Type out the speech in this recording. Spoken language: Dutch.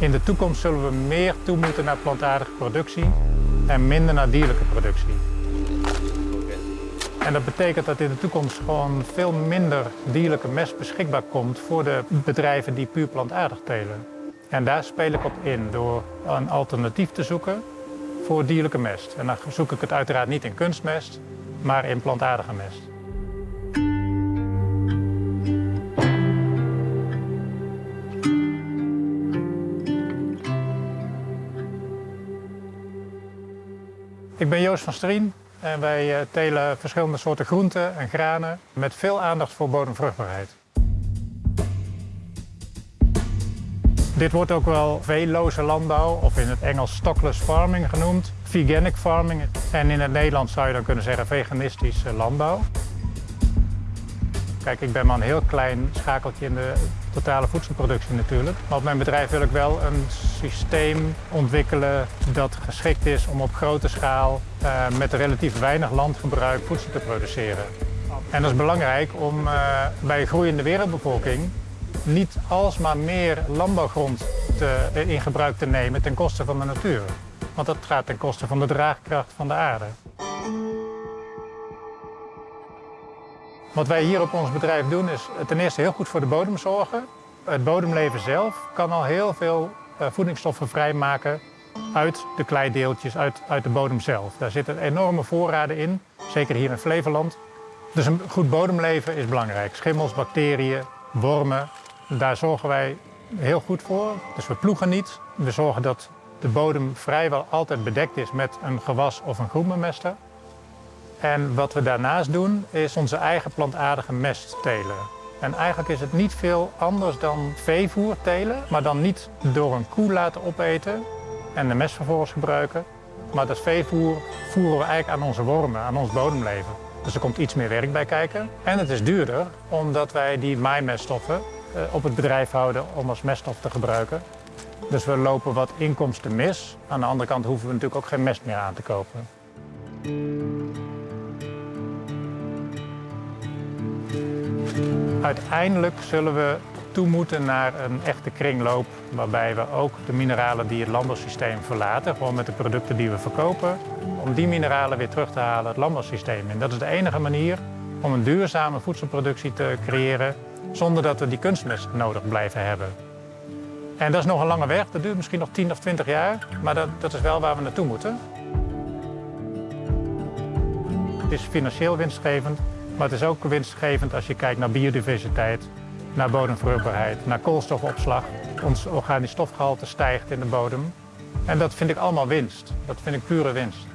In de toekomst zullen we meer toe moeten naar plantaardige productie en minder naar dierlijke productie. En dat betekent dat in de toekomst gewoon veel minder dierlijke mest beschikbaar komt voor de bedrijven die puur plantaardig telen. En daar speel ik op in door een alternatief te zoeken voor dierlijke mest. En dan zoek ik het uiteraard niet in kunstmest, maar in plantaardige mest. Ik ben Joost van Strien en wij eh, telen verschillende soorten groenten en granen met veel aandacht voor bodemvruchtbaarheid. Dit wordt ook wel veelloze landbouw of in het Engels stockless farming genoemd, veganic farming en in het Nederlands zou je dan kunnen zeggen veganistische landbouw. Kijk, ik ben maar een heel klein schakeltje in de totale voedselproductie natuurlijk. Maar op mijn bedrijf wil ik wel een systeem ontwikkelen dat geschikt is om op grote schaal uh, met relatief weinig landgebruik voedsel te produceren. En dat is belangrijk om uh, bij een groeiende wereldbevolking niet alsmaar meer landbouwgrond te, in gebruik te nemen ten koste van de natuur. Want dat gaat ten koste van de draagkracht van de aarde. Wat wij hier op ons bedrijf doen is ten eerste heel goed voor de bodem zorgen. Het bodemleven zelf kan al heel veel eh, voedingsstoffen vrijmaken uit de kleideeltjes, uit, uit de bodem zelf. Daar zitten enorme voorraden in, zeker hier in Flevoland. Dus een goed bodemleven is belangrijk. Schimmels, bacteriën, wormen, daar zorgen wij heel goed voor. Dus we ploegen niet. We zorgen dat de bodem vrijwel altijd bedekt is met een gewas of een groenbemester. En wat we daarnaast doen, is onze eigen plantaardige mest telen. En eigenlijk is het niet veel anders dan veevoer telen, maar dan niet door een koe laten opeten en de mest vervolgens gebruiken. Maar dat veevoer voeren we eigenlijk aan onze wormen, aan ons bodemleven. Dus er komt iets meer werk bij kijken. En het is duurder, omdat wij die maaimeststoffen eh, op het bedrijf houden om als meststof te gebruiken. Dus we lopen wat inkomsten mis. Aan de andere kant hoeven we natuurlijk ook geen mest meer aan te kopen. Uiteindelijk zullen we toe moeten naar een echte kringloop waarbij we ook de mineralen die het landbouwsysteem verlaten, gewoon met de producten die we verkopen, om die mineralen weer terug te halen het landbouwsysteem in. Dat is de enige manier om een duurzame voedselproductie te creëren zonder dat we die kunstmest nodig blijven hebben. En dat is nog een lange weg, dat duurt misschien nog 10 of 20 jaar, maar dat, dat is wel waar we naartoe moeten. Het is financieel winstgevend, maar het is ook winstgevend als je kijkt naar biodiversiteit, naar bodemvruchtbaarheid, naar koolstofopslag. Ons organisch stofgehalte stijgt in de bodem. En dat vind ik allemaal winst. Dat vind ik pure winst.